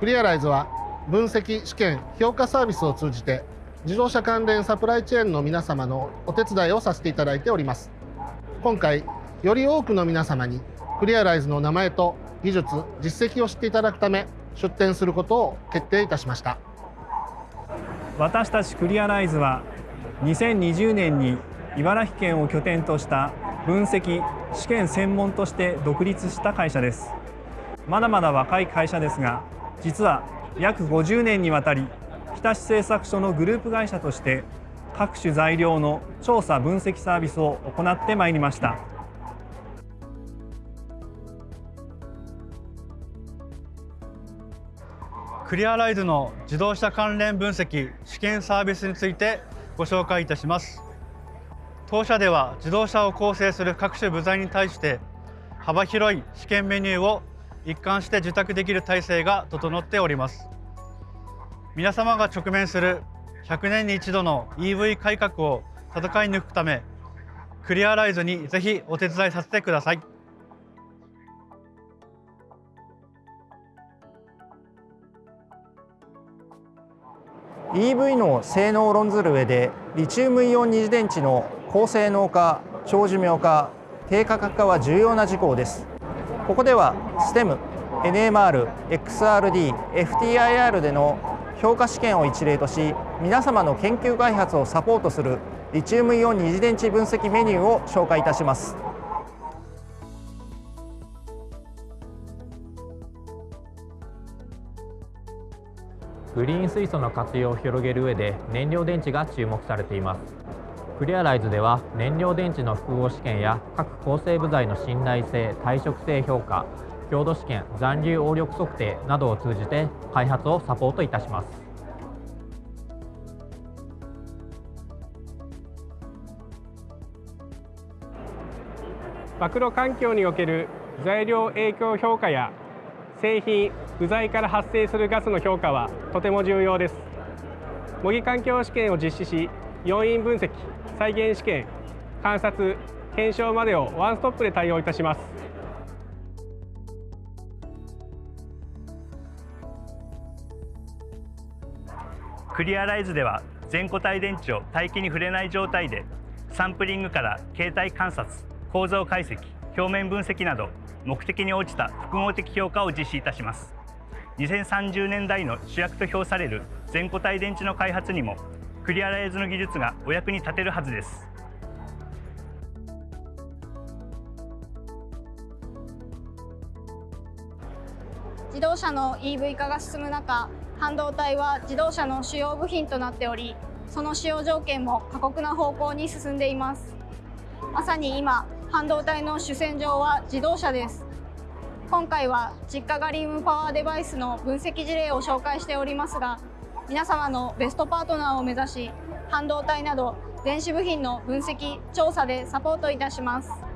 クリアライズは分析試験評価サービスを通じて自動車関連サプライチェーンの皆様のお手伝いをさせていただいております。今回より多くの皆様にクリアライズの名前と技術実績を知っていただくため出展することを決定いたしました。私たちクリアライズは2020年に茨城県を拠点とした分析試験専門として独立した会社です。まだまだ若い会社ですが実は約50年にわたり日立製作所のグループ会社として各種材料の調査分析サービスを行ってまいりました。クリアライズの自動車関連分析試験サービスについてご紹介いたします。当社では自動車を構成する各種部材に対して幅広い試験メニューを一貫して受託できる体制が整っております。皆様が直面する100年に一度の EV 改革を戦い抜くためクリアライズにぜひお手伝いさせてください。EV の性能を論ずる上でリチウムイオン二次電池の高性能化長寿命化低価格化は重要な事項です。ここでは STEM、NMR、XRD、FTIR での評価試験を一例とし皆様の研究開発をサポートするリチウムイオン二次電池分析メニューを紹介いたします。グリーン水素の活用を広げる上で燃料電池が注目されています。クリアライズでは燃料電池の複合試験や各構成部材の信頼性耐食性評価強度試験残留応力測定などを通じて開発をサポートいたします。マクロ環境における材料影響評価や製品部材から発生するガスの評価はとても重要です。模擬環境試験を実施し要因分析再現試験観察検証までをワンストップで対応いたします。クリアライズでは全固体電池を大気に触れない状態でサンプリングから形態観察構造解析表面分析など目的に応じた複合的評価を実施いたします。2030年代の主役と評される全固体電池の開発にもクリアライズの技術がお役に立てるはずです。自動車の EV 化が進む中半導体は自動車の主要部品となっておりその使用条件も過酷な方向に進んでいます。まさに今半導体の主戦場は自動車です。今回は実家ガリウムパワーデバイスの分析事例を紹介しておりますが皆様のベストパートナーを目指し半導体など電子部品の分析調査でサポートいたします。